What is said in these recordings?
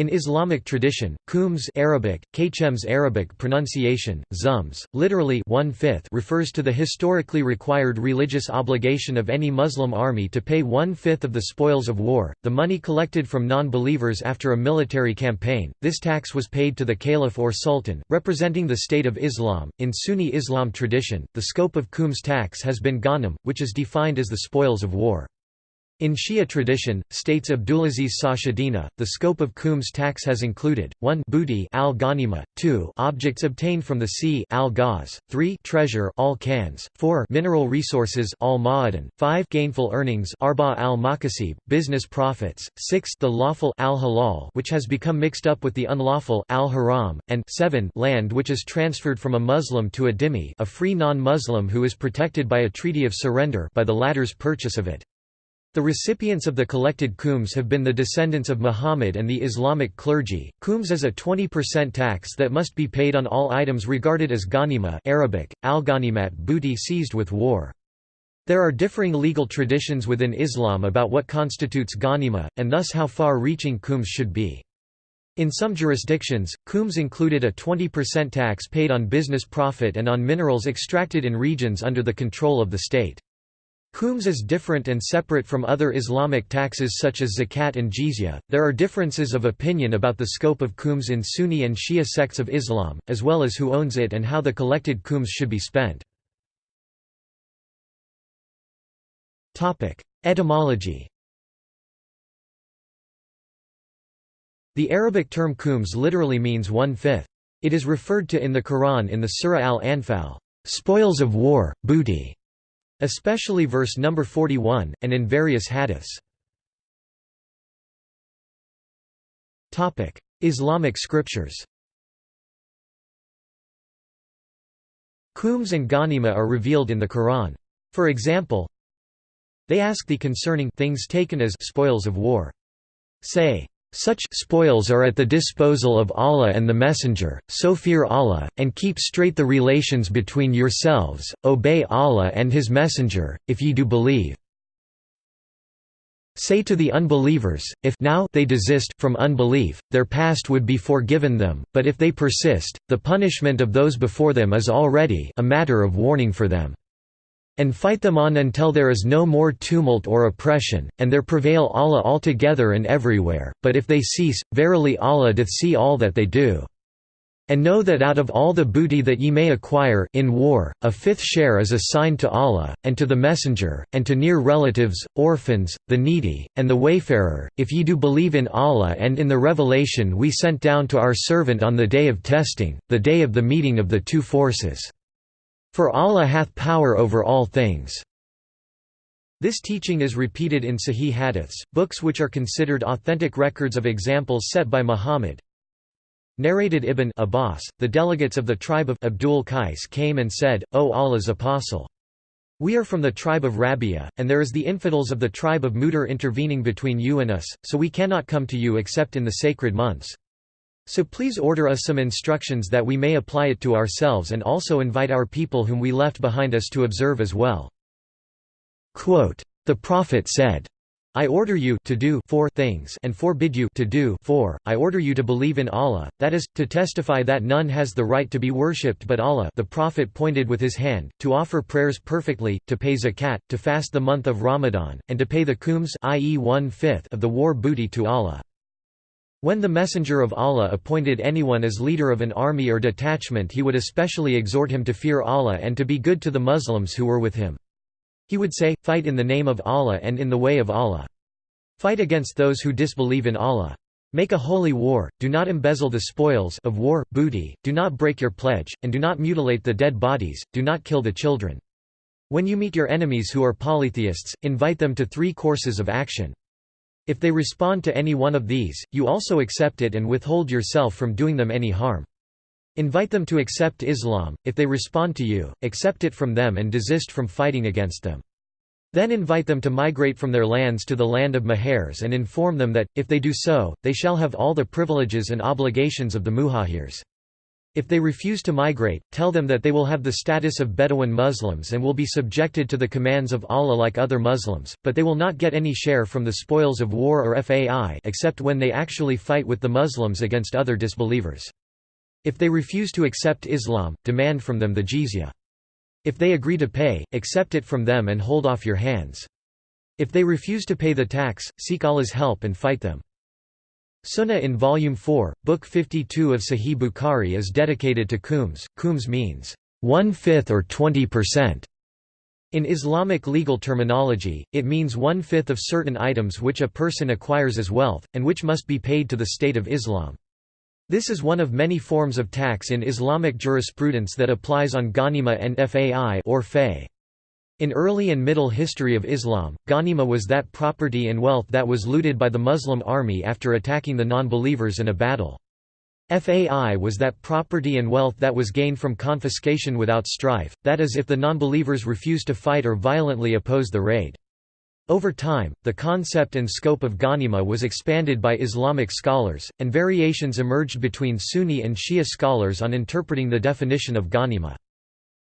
In Islamic tradition, Khums Arabic, Kchems Arabic pronunciation, zums, literally one-fifth refers to the historically required religious obligation of any Muslim army to pay one-fifth of the spoils of war, the money collected from non-believers after a military campaign. This tax was paid to the caliph or sultan, representing the State of Islam. In Sunni Islam tradition, the scope of Khums tax has been ghanim, which is defined as the spoils of war. In Shia tradition, states Abdulaziz Sachedina, the scope of Khums tax has included, 1 booty al ghanima, 2 objects obtained from the sea al -ghaz, 3 treasure al -kanz, 4 mineral resources al ma'adan, 5 gainful earnings arba al makasib, business profits, 6 the lawful al halal which has become mixed up with the unlawful al haram, and 7 land which is transferred from a Muslim to a dhimmi a free non-Muslim who is protected by a treaty of surrender by the latter's purchase of it. The recipients of the collected khums have been the descendants of Muhammad and the Islamic clergy. Khums is a 20% tax that must be paid on all items regarded as ghanima Arabic, al-ghanimat booty seized with war. There are differing legal traditions within Islam about what constitutes ghanima, and thus how far-reaching khums should be. In some jurisdictions, khums included a 20% tax paid on business profit and on minerals extracted in regions under the control of the state. Khums is different and separate from other Islamic taxes such as zakat and jizya. There are differences of opinion about the scope of khums in Sunni and Shia sects of Islam, as well as who owns it and how the collected khums should be spent. Topic: Etymology. The Arabic term khums literally means one-fifth. It is referred to in the Quran in the Surah Al-Anfal, spoils of war, booty especially verse number 41, and in various hadiths. Islamic scriptures Khums and Ghanima are revealed in the Quran. For example, they ask thee concerning things taken as spoils of war. Say, such spoils are at the disposal of Allah and the Messenger, so fear Allah, and keep straight the relations between yourselves, obey Allah and His Messenger, if ye do believe. Say to the unbelievers, if now they desist from unbelief, their past would be forgiven them, but if they persist, the punishment of those before them is already a matter of warning for them and fight them on until there is no more tumult or oppression, and there prevail Allah altogether and everywhere, but if they cease, verily Allah doth see all that they do. And know that out of all the booty that ye may acquire in war, a fifth share is assigned to Allah, and to the Messenger, and to near relatives, orphans, the needy, and the wayfarer, if ye do believe in Allah and in the revelation we sent down to our servant on the day of testing, the day of the meeting of the two forces. For Allah hath power over all things. This teaching is repeated in Sahih Hadiths, books which are considered authentic records of examples set by Muhammad. Narrated Ibn Abbas, the delegates of the tribe of Abdul Qais came and said, O Allah's apostle! We are from the tribe of Rabia, and there is the infidels of the tribe of Mudar intervening between you and us, so we cannot come to you except in the sacred months. So please order us some instructions that we may apply it to ourselves and also invite our people whom we left behind us to observe as well. Quote, the Prophet said, I order you to do four things and forbid you to do four. I order you to believe in Allah, that is, to testify that none has the right to be worshipped but Allah the Prophet pointed with his hand, to offer prayers perfectly, to pay zakat, to fast the month of Ramadan, and to pay the kums i.e. one-fifth of the war booty to Allah. When the Messenger of Allah appointed anyone as leader of an army or detachment he would especially exhort him to fear Allah and to be good to the Muslims who were with him. He would say, Fight in the name of Allah and in the way of Allah. Fight against those who disbelieve in Allah. Make a holy war, do not embezzle the spoils of war, booty, do not break your pledge, and do not mutilate the dead bodies, do not kill the children. When you meet your enemies who are polytheists, invite them to three courses of action. If they respond to any one of these, you also accept it and withhold yourself from doing them any harm. Invite them to accept Islam, if they respond to you, accept it from them and desist from fighting against them. Then invite them to migrate from their lands to the land of Mahars and inform them that, if they do so, they shall have all the privileges and obligations of the Muhajirs. If they refuse to migrate, tell them that they will have the status of Bedouin Muslims and will be subjected to the commands of Allah like other Muslims, but they will not get any share from the spoils of war or FAI except when they actually fight with the Muslims against other disbelievers. If they refuse to accept Islam, demand from them the jizya. If they agree to pay, accept it from them and hold off your hands. If they refuse to pay the tax, seek Allah's help and fight them. Sunnah in Volume 4, Book 52 of Sahih Bukhari is dedicated to khums. Khums means, one-fifth or 20%. In Islamic legal terminology, it means one-fifth of certain items which a person acquires as wealth, and which must be paid to the State of Islam. This is one of many forms of tax in Islamic jurisprudence that applies on ghanima and fai or fay. In early and middle history of Islam, ghanima was that property and wealth that was looted by the Muslim army after attacking the non-believers in a battle. Fai was that property and wealth that was gained from confiscation without strife, that is if the non-believers refused to fight or violently oppose the raid. Over time, the concept and scope of ghanima was expanded by Islamic scholars, and variations emerged between Sunni and Shia scholars on interpreting the definition of ghanima.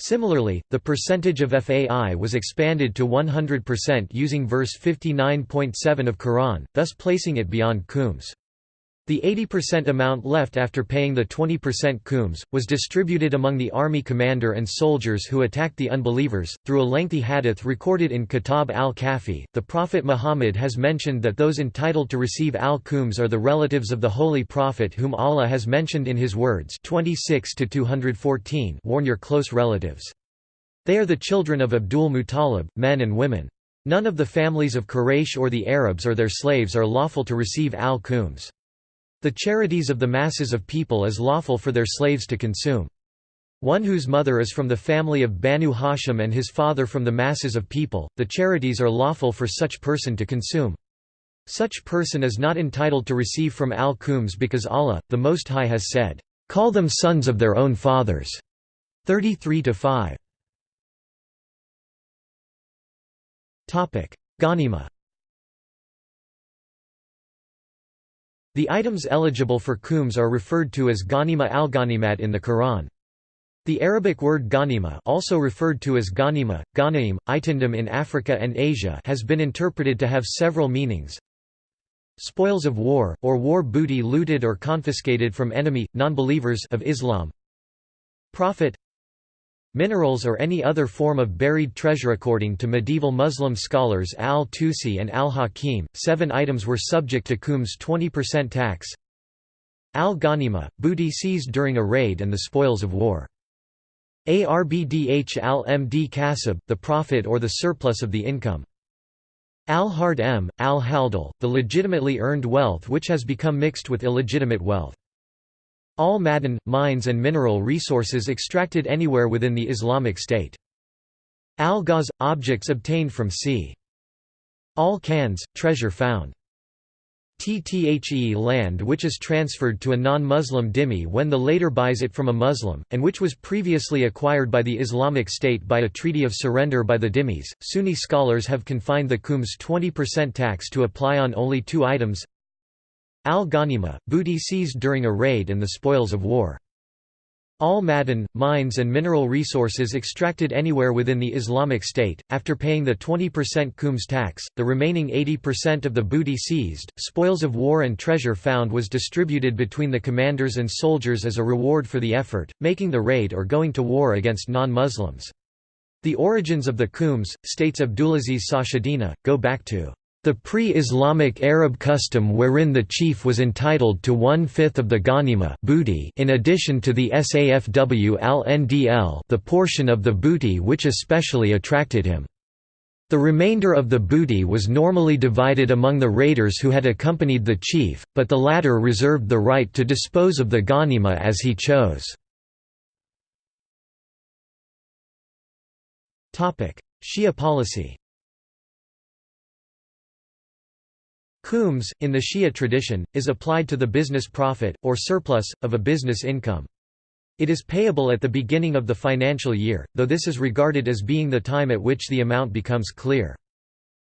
Similarly, the percentage of FAI was expanded to 100% using verse 59.7 of Quran, thus placing it beyond khums. The 80% amount left after paying the 20% khums, was distributed among the army commander and soldiers who attacked the unbelievers. Through a lengthy hadith recorded in Kitab al-Kafi, the Prophet Muhammad has mentioned that those entitled to receive al-khums are the relatives of the Holy Prophet whom Allah has mentioned in his words 26 214 warn your close relatives. They are the children of Abdul Muttalib, men and women. None of the families of Quraysh or the Arabs or their slaves are lawful to receive al-khums. The charities of the masses of people is lawful for their slaves to consume. One whose mother is from the family of Banu Hashim and his father from the masses of people, the charities are lawful for such person to consume. Such person is not entitled to receive from al-khums because Allah, the Most High has said, "'Call them sons of their own fathers' 33–5 Ghanima The items eligible for khums are referred to as ghanima al-ghanimat in the Quran. The Arabic word ghanima also referred to as ghanima, ghanaim, itindam in Africa and Asia has been interpreted to have several meanings. Spoils of war, or war booty looted or confiscated from enemy, non-believers of Islam. Profit Minerals or any other form of buried treasure According to medieval Muslim scholars al-Tusi and al-Hakim, seven items were subject to khums 20% tax Al-Ghanima, booty seized during a raid and the spoils of war. Arbdh al-Md kasab, the profit or the surplus of the income. Al-Hard M, al-Haldal, the legitimately earned wealth which has become mixed with illegitimate wealth. All madan, mines and mineral resources extracted anywhere within the Islamic State. Al-Ghaz – objects obtained from sea. Al-Kanz – treasure found. TTHE land which is transferred to a non-Muslim dhimmi when the later buys it from a Muslim, and which was previously acquired by the Islamic State by a treaty of surrender by the dhimmis. Sunni scholars have confined the khums 20% tax to apply on only two items Al-Ghanima, booty seized during a raid and the spoils of war. Al-Madan, mines and mineral resources extracted anywhere within the Islamic State, after paying the 20% khums tax, the remaining 80% of the booty seized, spoils of war and treasure found was distributed between the commanders and soldiers as a reward for the effort, making the raid or going to war against non-Muslims. The origins of the khums, states Abdulaziz Sachedina, go back to the pre-Islamic Arab custom wherein the chief was entitled to one-fifth of the ghanima booty in addition to the safw al-ndl the portion of the booty which especially attracted him. The remainder of the booty was normally divided among the raiders who had accompanied the chief, but the latter reserved the right to dispose of the ghanima as he chose. Shia policy Khums, in the Shia tradition, is applied to the business profit, or surplus, of a business income. It is payable at the beginning of the financial year, though this is regarded as being the time at which the amount becomes clear.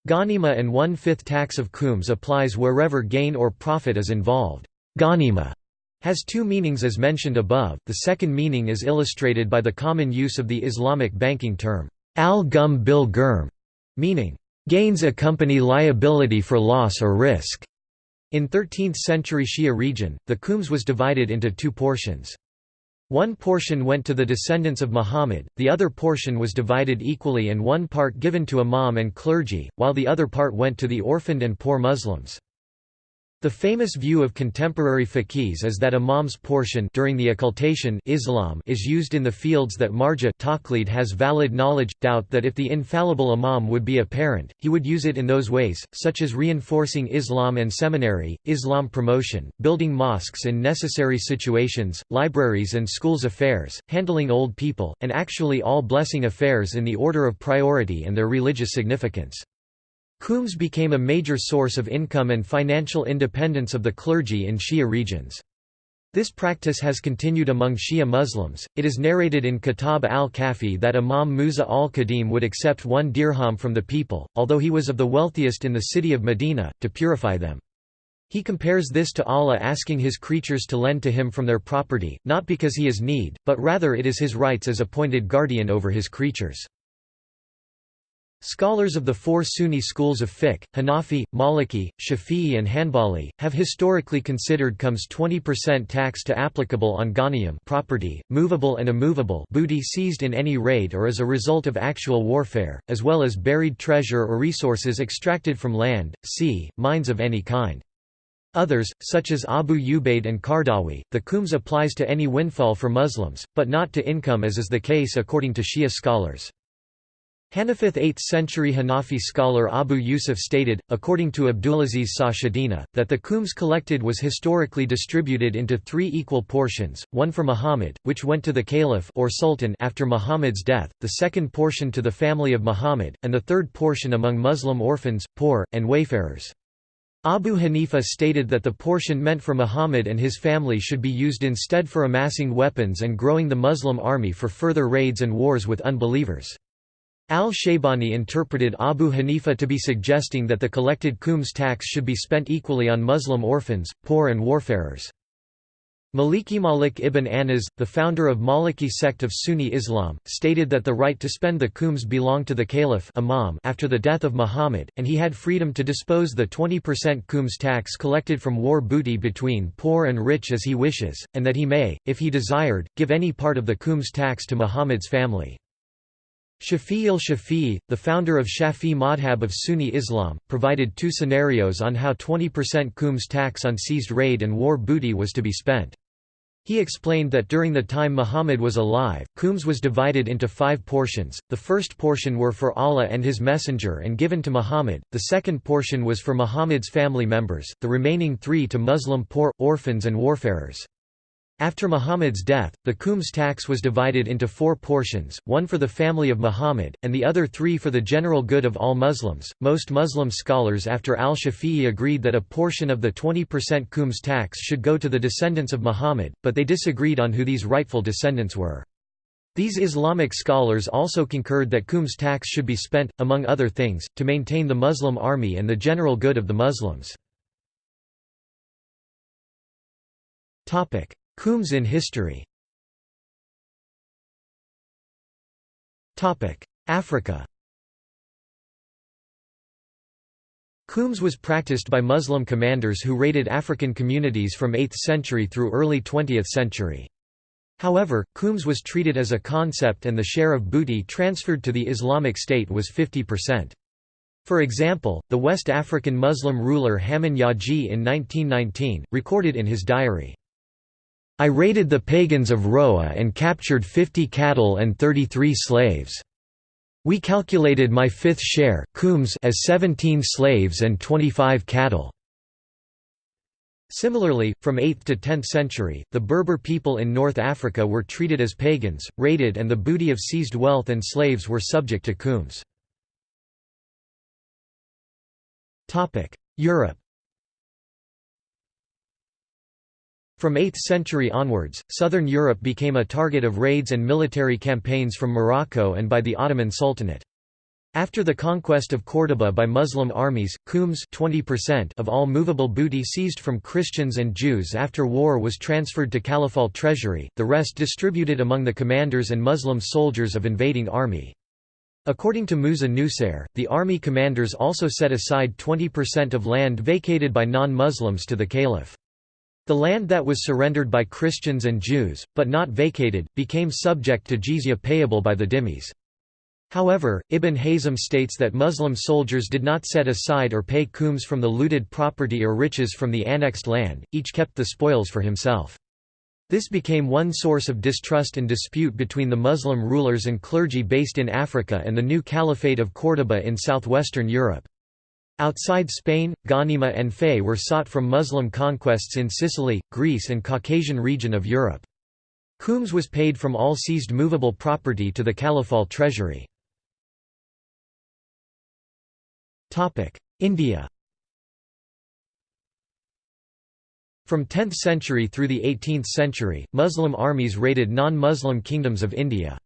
Ghanima and one-fifth tax of khums applies wherever gain or profit is involved. Ghanima has two meanings as mentioned above, the second meaning is illustrated by the common use of the Islamic banking term, al-gum bil gurm, meaning, gains accompany liability for loss or risk. In 13th-century Shia region, the Khums was divided into two portions. One portion went to the descendants of Muhammad, the other portion was divided equally and one part given to imam and clergy, while the other part went to the orphaned and poor Muslims. The famous view of contemporary faqihs is that imam's portion during the occultation Islam is used in the fields that marja taqlid has valid knowledge, doubt that if the infallible imam would be apparent, he would use it in those ways, such as reinforcing Islam and seminary, Islam promotion, building mosques in necessary situations, libraries and schools affairs, handling old people, and actually all blessing affairs in the order of priority and their religious significance. Khums became a major source of income and financial independence of the clergy in Shia regions. This practice has continued among Shia Muslims. It is narrated in Kitab al-Kafi that Imam Musa al-Kadhim would accept one dirham from the people, although he was of the wealthiest in the city of Medina, to purify them. He compares this to Allah asking his creatures to lend to him from their property, not because he is need, but rather it is his rights as appointed guardian over his creatures. Scholars of the four Sunni schools of fiqh, Hanafi, Maliki, Shafi'i and Hanbali, have historically considered Khums 20% tax to applicable on ghaniyam property, movable and immovable booty seized in any raid or as a result of actual warfare, as well as buried treasure or resources extracted from land, sea, mines of any kind. Others, such as Abu Ubaid and Qaradawi, the Khums applies to any windfall for Muslims, but not to income as is the case according to Shia scholars. Hanafith 8th-century Hanafi scholar Abu Yusuf stated, according to Abdulaziz Sachedina, that the khums collected was historically distributed into three equal portions, one for Muhammad, which went to the caliph or sultan after Muhammad's death, the second portion to the family of Muhammad, and the third portion among Muslim orphans, poor, and wayfarers. Abu Hanifa stated that the portion meant for Muhammad and his family should be used instead for amassing weapons and growing the Muslim army for further raids and wars with unbelievers. Al-Shaybani interpreted Abu Hanifa to be suggesting that the collected Khums tax should be spent equally on Muslim orphans, poor and warfarers. Maliki Malik ibn Anas, the founder of Maliki sect of Sunni Islam, stated that the right to spend the Khums belonged to the caliph imam after the death of Muhammad, and he had freedom to dispose the 20% Khums tax collected from war booty between poor and rich as he wishes, and that he may, if he desired, give any part of the Khums tax to Muhammad's family. Shafi al-Shafi'i, the founder of Shafi madhab of Sunni Islam, provided two scenarios on how 20% Khums tax on seized raid and war booty was to be spent. He explained that during the time Muhammad was alive, Khums was divided into five portions, the first portion were for Allah and His Messenger and given to Muhammad, the second portion was for Muhammad's family members, the remaining three to Muslim poor, orphans and warfarers. After Muhammad's death, the Khums tax was divided into four portions, one for the family of Muhammad, and the other three for the general good of all Muslims. Most Muslim scholars after al Shafi'i agreed that a portion of the 20% Khums tax should go to the descendants of Muhammad, but they disagreed on who these rightful descendants were. These Islamic scholars also concurred that Khums tax should be spent, among other things, to maintain the Muslim army and the general good of the Muslims. Khums in history Africa Khums was practiced by Muslim commanders who raided African communities from 8th century through early 20th century. However, Khums was treated as a concept and the share of booty transferred to the Islamic State was 50%. For example, the West African Muslim ruler Haman Yaji in 1919, recorded in his diary, I raided the pagans of Roa and captured 50 cattle and 33 slaves. We calculated my fifth share as 17 slaves and 25 cattle. Similarly, from 8th to 10th century, the Berber people in North Africa were treated as pagans, raided and the booty of seized wealth and slaves were subject to khums. Europe From 8th century onwards, southern Europe became a target of raids and military campaigns from Morocco and by the Ottoman Sultanate. After the conquest of Córdoba by Muslim armies, Qums 20% of all movable booty seized from Christians and Jews after war was transferred to Caliphal treasury, the rest distributed among the commanders and Muslim soldiers of invading army. According to Musa Nusair, the army commanders also set aside 20% of land vacated by non-Muslims to the caliph. The land that was surrendered by Christians and Jews, but not vacated, became subject to jizya payable by the dhimmis. However, Ibn Hazm states that Muslim soldiers did not set aside or pay qums from the looted property or riches from the annexed land, each kept the spoils for himself. This became one source of distrust and dispute between the Muslim rulers and clergy based in Africa and the new Caliphate of Córdoba in southwestern Europe. Outside Spain, ghanima and Fay were sought from Muslim conquests in Sicily, Greece and Caucasian region of Europe. Qums was paid from all seized movable property to the Caliphal treasury. India From 10th century through the 18th century, Muslim armies raided non-Muslim kingdoms of India.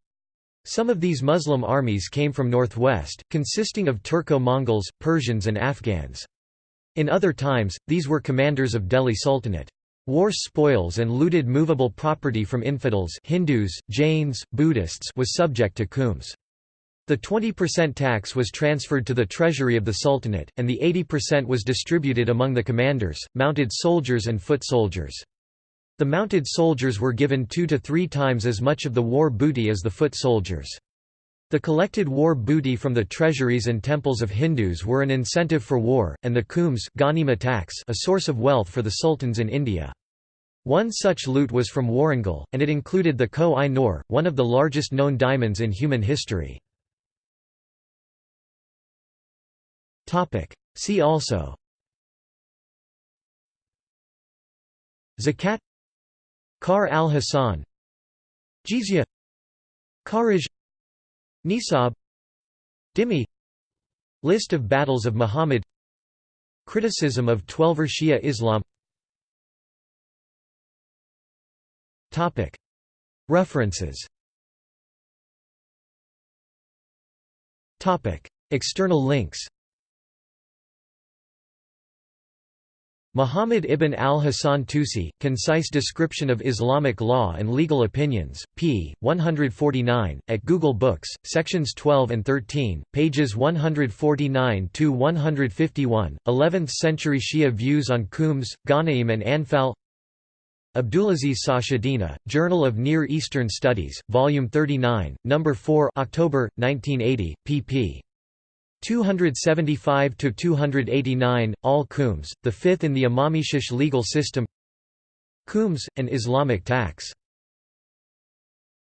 Some of these Muslim armies came from northwest, consisting of Turco-Mongols, Persians and Afghans. In other times, these were commanders of Delhi Sultanate. War spoils and looted movable property from infidels Hindus, Jains, Buddhists was subject to qums. The 20% tax was transferred to the treasury of the Sultanate, and the 80% was distributed among the commanders, mounted soldiers and foot soldiers. The mounted soldiers were given two to three times as much of the war booty as the foot soldiers. The collected war booty from the treasuries and temples of Hindus were an incentive for war, and the tax a source of wealth for the sultans in India. One such loot was from Warangal, and it included the Koh-i-Noor, one of the largest known diamonds in human history. See also Zakat Kar al-Hasan Jizya Kharaj Nisab Dhimmi List of battles of Muhammad Criticism of Twelver Shia Islam. References. External links Muhammad ibn al-Hasan Tusi, Concise Description of Islamic Law and Legal Opinions, p. 149, at Google Books, sections 12 and 13, pages 149–151, 11th-century Shia views on Qums, Ghanaim and Anfal Abdulaziz Sachedina, Journal of Near Eastern Studies, Volume 39, No. 4 October, 1980, pp. 275 to 289 Al Qums the fifth in the Imamishish legal system. Qums an Islamic tax